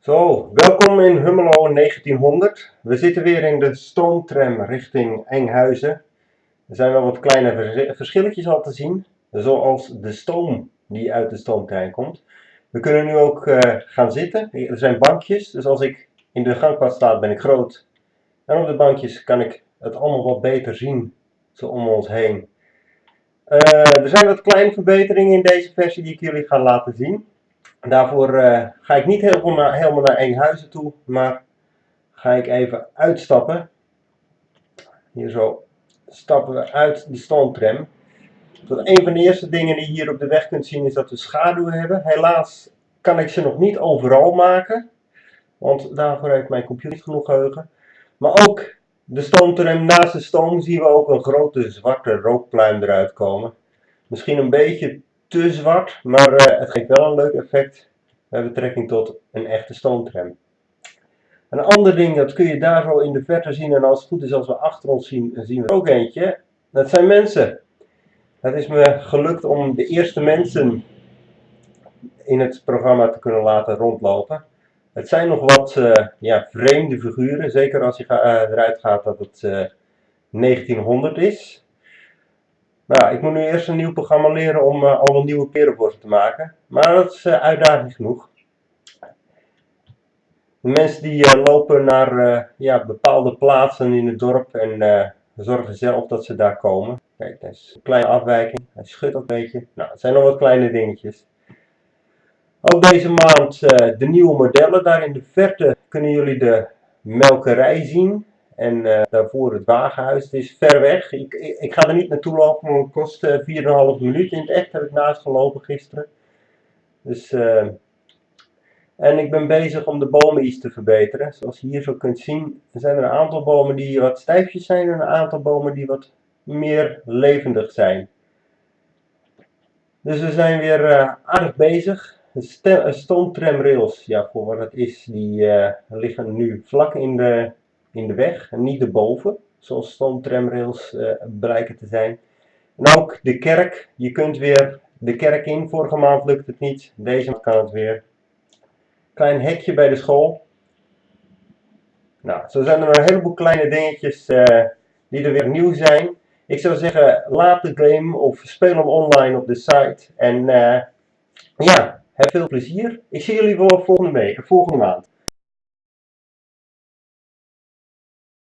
Zo, welkom in Hummelo 1900. We zitten weer in de stoomtram richting Enghuizen. Er zijn wel wat kleine vers verschilletjes al te zien, zoals de stoom die uit de stoomtrein komt. We kunnen nu ook uh, gaan zitten. Er zijn bankjes, dus als ik in de gangpad sta ben ik groot. En op de bankjes kan ik het allemaal wat beter zien, zo om ons heen. Uh, er zijn wat kleine verbeteringen in deze versie die ik jullie ga laten zien. Daarvoor uh, ga ik niet helemaal naar, Enkhuizen toe, maar ga ik even uitstappen. Hier zo stappen we uit de stoomtram. een van de eerste dingen die je hier op de weg kunt zien is dat we schaduwen hebben. Helaas kan ik ze nog niet overal maken, want daarvoor heeft mijn computer niet genoeg geheugen. Maar ook de stoomtram naast de stoom zien we ook een grote zwarte rookpluim eruit komen. Misschien een beetje te zwart, maar uh, het geeft wel een leuk effect met betrekking tot een echte stoomtram. Een ander ding, dat kun je daar zo in de verte zien en als het goed is als we achter ons zien, zien we ook eentje. Dat zijn mensen. Het is me gelukt om de eerste mensen in het programma te kunnen laten rondlopen. Het zijn nog wat uh, ja, vreemde figuren, zeker als je uh, eruit gaat dat het 1900 is. Nou, ik moet nu eerst een nieuw programma leren om uh, al een nieuwe perenborst te maken. Maar dat is uh, uitdaging genoeg. De mensen die uh, lopen naar ja, bepaalde plaatsen in het dorp en zorgen zelf dat ze daar komen. Kijk, dat is een kleine afwijking. Hij schudt een beetje. Nou, het zijn nog wat kleine dingetjes. Ook deze maand de nieuwe modellen. Daar in de verte kunnen jullie de melkerij zien. En uh, daarvoor het wagenhuis. Het is ver weg. Ik, ik, ga er niet naartoe lopen, want het kost uh, eh, 4,5 minuten. In het echt heb ik naast gelopen gisteren. Dus, uh, en ik ben bezig om de bomen iets te verbeteren. Zoals je hier zo kunt zien, zijn er een aantal bomen die wat stijfjes zijn en een aantal bomen die wat meer levendig zijn. Dus we zijn weer aardig bezig. Stoomtramrails, ja, voor wat het is, die liggen nu vlak in de in de weg en niet erboven, zoals stoomtramrails uh, te zijn. En ook de kerk, je kunt weer de kerk in, vorige maand lukt het niet, deze maand kan het weer. Klein hekje bij de school. Nou, zo zijn er een heleboel kleine dingetjes uh, die er weer nieuw zijn. Ik zou zeggen, laat de game of speel hem online op de site. En uh, ja, heb veel plezier. Ik zie jullie wel volgende, week, volgende maand.